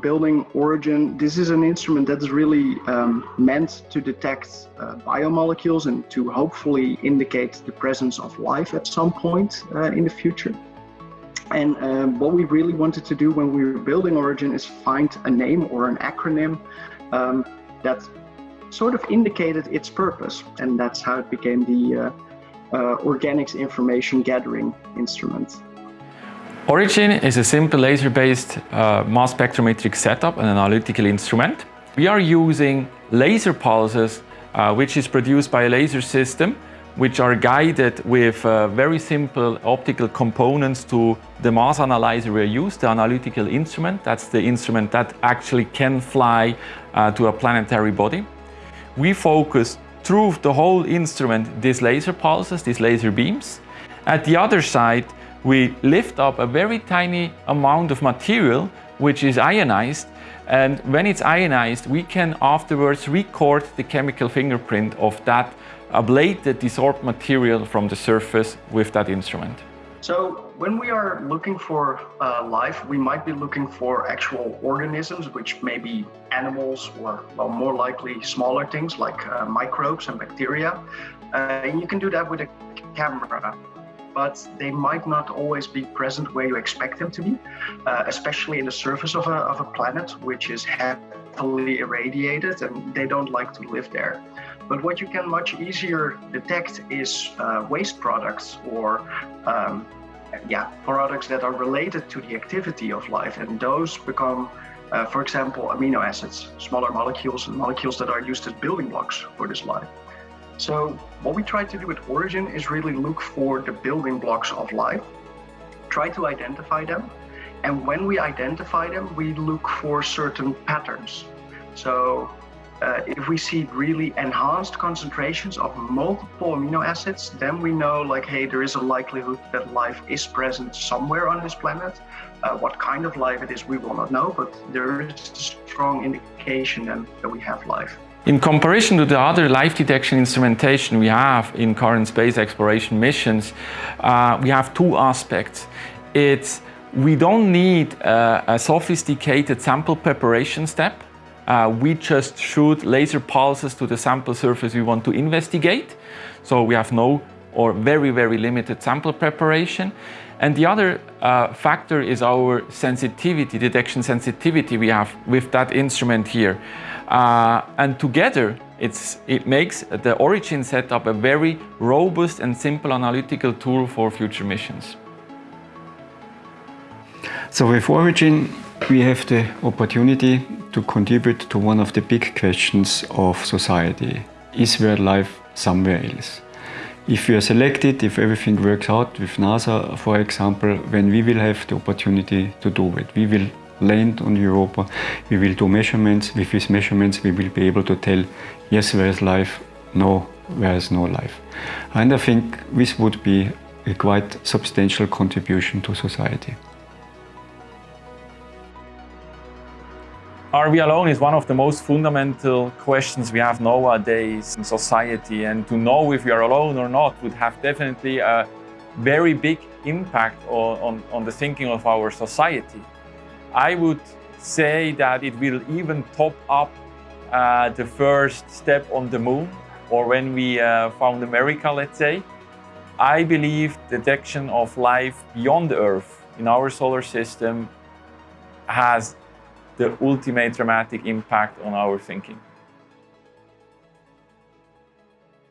building Origin, this is an instrument that's really um, meant to detect uh, biomolecules and to hopefully indicate the presence of life at some point uh, in the future. And um, what we really wanted to do when we were building Origin is find a name or an acronym um, that sort of indicated its purpose. And that's how it became the uh, uh Organics Information Gathering Instrument. Origin is a simple laser-based uh, mass spectrometric setup and analytical instrument. We are using laser pulses, uh, which is produced by a laser system, which are guided with uh, very simple optical components to the mass analyzer we use, the analytical instrument. That's the instrument that actually can fly uh, to a planetary body. We focus through the whole instrument these laser pulses, these laser beams. At the other side, we lift up a very tiny amount of material which is ionized and when it's ionized we can afterwards record the chemical fingerprint of that ablated desorbed material from the surface with that instrument. So when we are looking for uh, life, we might be looking for actual organisms, which may be animals or well, more likely smaller things like uh, microbes and bacteria. Uh, and you can do that with a camera but they might not always be present where you expect them to be, uh, especially in the surface of a, of a planet, which is heavily irradiated and they don't like to live there. But what you can much easier detect is uh, waste products or um, yeah, products that are related to the activity of life. And those become, uh, for example, amino acids, smaller molecules and molecules that are used as building blocks for this life. So what we try to do with Origin is really look for the building blocks of life, try to identify them. And when we identify them, we look for certain patterns. So uh, if we see really enhanced concentrations of multiple amino acids, then we know like, hey, there is a likelihood that life is present somewhere on this planet. Uh, what kind of life it is, we will not know, but there is a strong indication then that we have life. In comparison to the other life detection instrumentation we have in current space exploration missions, uh, we have two aspects. It's we don't need a, a sophisticated sample preparation step. Uh, we just shoot laser pulses to the sample surface we want to investigate. So we have no or very, very limited sample preparation. And the other uh, factor is our sensitivity, detection sensitivity we have with that instrument here. Uh, and together, it makes the Origin setup a very robust and simple analytical tool for future missions. So with Origin, we have the opportunity to contribute to one of the big questions of society. Is there life somewhere else? If we are selected, if everything works out with NASA, for example, then we will have the opportunity to do it. We will land on Europa, we will do measurements. With these measurements, we will be able to tell, yes, there is life, no, there is no life. And I think this would be a quite substantial contribution to society. Are we alone is one of the most fundamental questions we have nowadays in society and to know if we are alone or not would have definitely a very big impact on, on, on the thinking of our society. I would say that it will even top up uh, the first step on the moon or when we uh, found America, let's say. I believe detection of life beyond Earth in our solar system has the ultimate dramatic impact on our thinking.